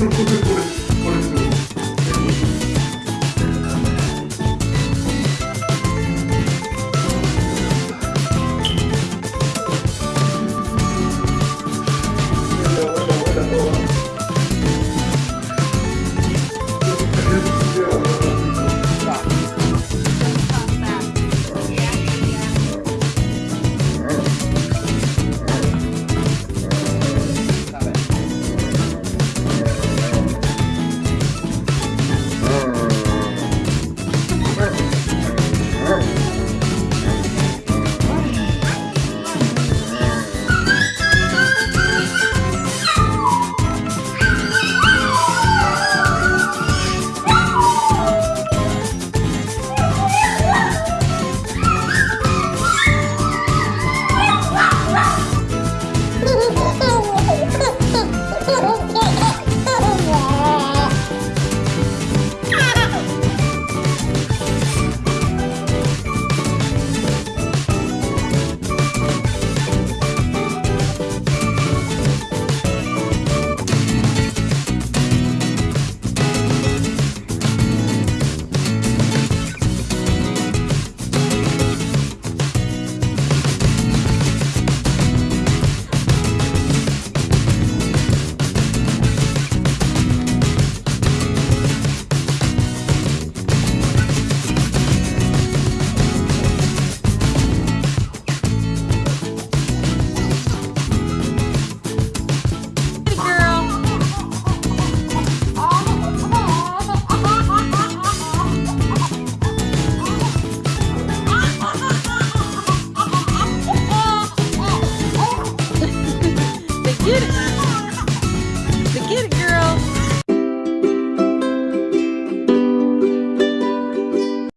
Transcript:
preocupe por